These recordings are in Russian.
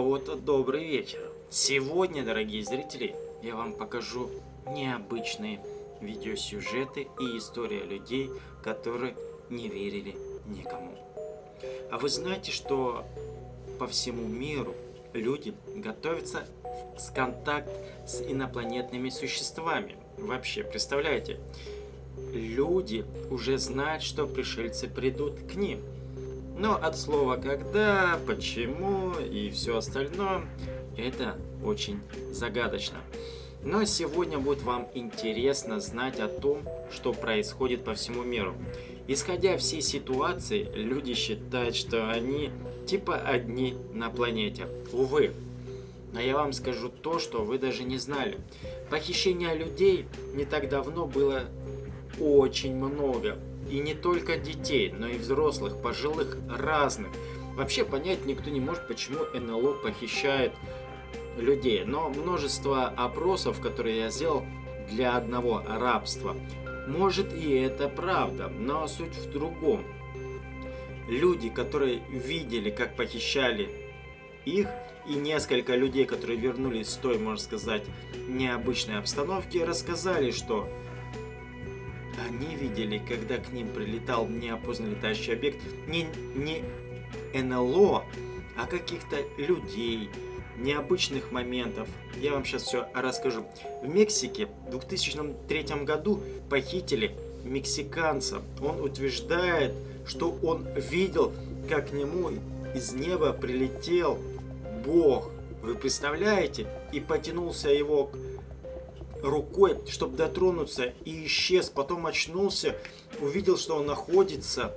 вот, добрый вечер. Сегодня, дорогие зрители, я вам покажу необычные видеосюжеты и история людей, которые не верили никому. А вы знаете, что по всему миру люди готовятся с контакт с инопланетными существами? Вообще, представляете? Люди уже знают, что пришельцы придут к ним – но от слова «когда», «почему» и все остальное, это очень загадочно. Но сегодня будет вам интересно знать о том, что происходит по всему миру. Исходя всей ситуации, люди считают, что они типа одни на планете. Увы. Но я вам скажу то, что вы даже не знали. Похищения людей не так давно было очень много. И не только детей, но и взрослых, пожилых, разных. Вообще понять никто не может, почему НЛО похищает людей. Но множество опросов, которые я сделал для одного рабства, может и это правда, но суть в другом. Люди, которые видели, как похищали их, и несколько людей, которые вернулись с той, можно сказать, необычной обстановки, рассказали, что они видели, когда к ним прилетал неопознанный летающий объект, не, не НЛО, а каких-то людей, необычных моментов. Я вам сейчас все расскажу. В Мексике в 2003 году похитили мексиканца. Он утверждает, что он видел, как к нему из неба прилетел Бог. Вы представляете? И потянулся его рукой, чтобы дотронуться, и исчез. Потом очнулся, увидел, что он находится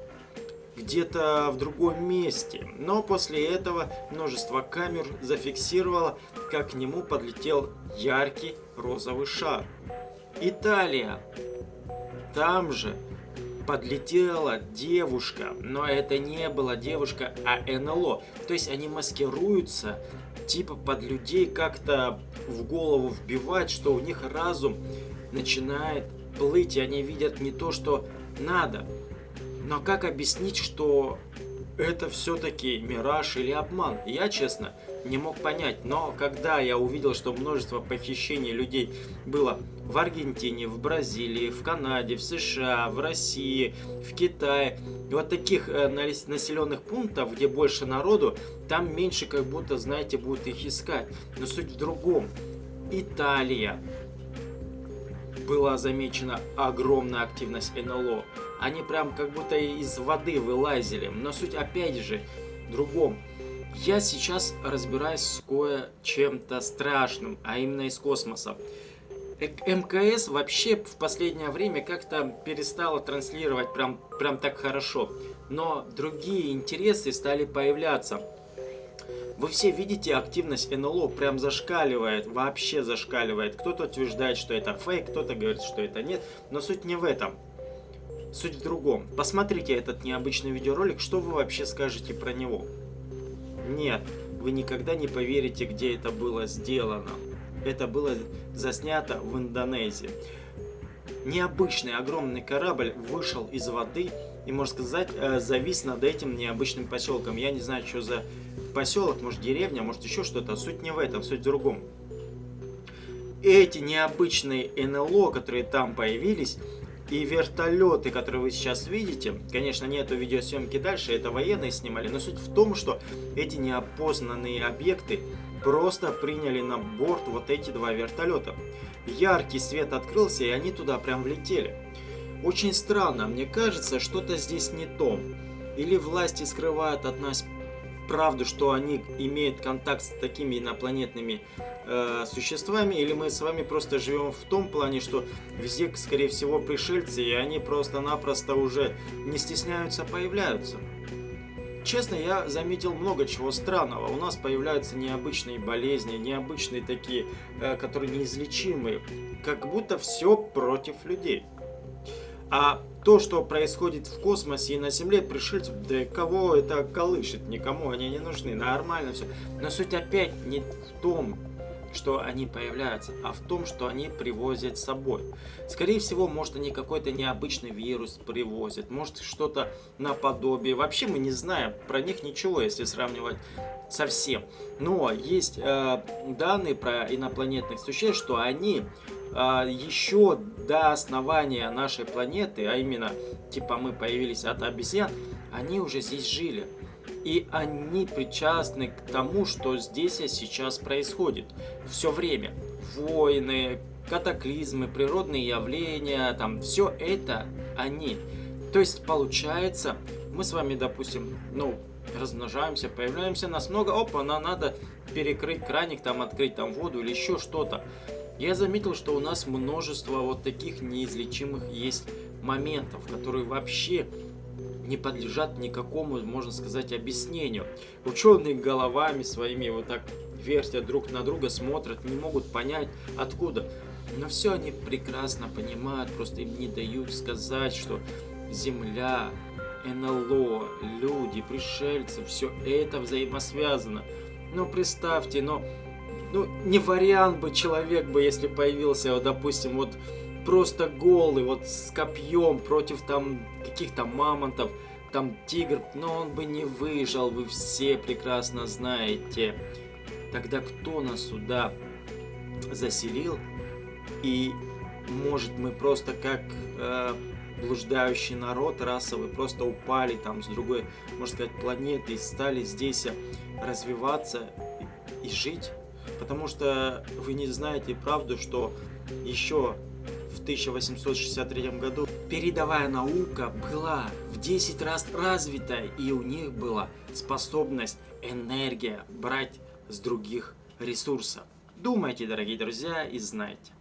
где-то в другом месте. Но после этого множество камер зафиксировало, как к нему подлетел яркий розовый шар. Италия. Там же подлетела девушка, но это не была девушка, а НЛО. То есть они маскируются типа под людей как-то в голову вбивать, что у них разум начинает плыть, и они видят не то, что надо. Но как объяснить, что это все-таки мираж или обман? Я, честно, не мог понять. Но когда я увидел, что множество похищений людей было в Аргентине, в Бразилии, в Канаде, в США, в России, в Китае, и вот таких э, населенных пунктов, где больше народу, там меньше как будто, знаете, будут их искать. Но суть в другом. Италия. Была замечена огромная активность НЛО. Они прям как будто из воды вылазили. Но суть опять же в другом. Я сейчас разбираюсь с кое-чем-то страшным, а именно из космоса. МКС вообще в последнее время как-то перестала транслировать прям, прям так хорошо. Но другие интересы стали появляться. Вы все видите, активность НЛО прям зашкаливает, вообще зашкаливает. Кто-то утверждает, что это фейк, кто-то говорит, что это нет. Но суть не в этом. Суть в другом. Посмотрите этот необычный видеоролик, что вы вообще скажете про него. Нет, вы никогда не поверите, где это было сделано. Это было заснято в Индонезии. Необычный огромный корабль вышел из воды и, можно сказать, э, завис над этим необычным поселком. Я не знаю, что за поселок, может деревня, может еще что-то. Суть не в этом, суть в другом. Эти необычные НЛО, которые там появились, и вертолеты, которые вы сейчас видите, конечно, нету видеосъемки дальше, это военные снимали, но суть в том, что эти неопознанные объекты просто приняли на борт вот эти два вертолета. Яркий свет открылся, и они туда прям влетели. Очень странно, мне кажется, что-то здесь не то. Или власти скрывают от нас правду, что они имеют контакт с такими инопланетными э, существами, или мы с вами просто живем в том плане, что везде, скорее всего, пришельцы, и они просто-напросто уже не стесняются, появляются. Честно, я заметил много чего странного. У нас появляются необычные болезни, необычные такие, э, которые неизлечимые. Как будто все против людей. А то, что происходит в космосе и на Земле, пришельцев, да кого это колышет, никому они не нужны, нормально все. Но суть опять не в том. Что они появляются, а в том, что они привозят с собой. Скорее всего, может они какой-то необычный вирус привозят, может что-то наподобие. Вообще мы не знаем про них ничего, если сравнивать совсем. Но есть э, данные про инопланетных существ, что они э, еще до основания нашей планеты, а именно, типа мы появились от обезьян, они уже здесь жили. И они причастны к тому, что здесь сейчас происходит. Все время. Войны, катаклизмы, природные явления, там все это они. То есть получается, мы с вами, допустим, ну, размножаемся, появляемся, нас много, опа, нам надо перекрыть краник, там открыть там воду или еще что-то. Я заметил, что у нас множество вот таких неизлечимых есть моментов, которые вообще не подлежат никакому, можно сказать, объяснению. Ученые головами своими вот так вертят друг на друга, смотрят, не могут понять, откуда. Но все они прекрасно понимают, просто им не дают сказать, что Земля, НЛО, люди, пришельцы, все это взаимосвязано. Ну, представьте, но ну, не вариант бы человек бы, если появился, вот, допустим, вот просто голый, вот с копьем против там каких-то мамонтов, там тигр, но он бы не выжил, вы все прекрасно знаете. Тогда кто нас сюда заселил? И может мы просто как э, блуждающий народ расовый просто упали там с другой, можно сказать, планеты и стали здесь развиваться и жить? Потому что вы не знаете правду, что еще в 1863 году передовая наука была в 10 раз развита, и у них была способность, энергия брать с других ресурсов. Думайте, дорогие друзья, и знайте.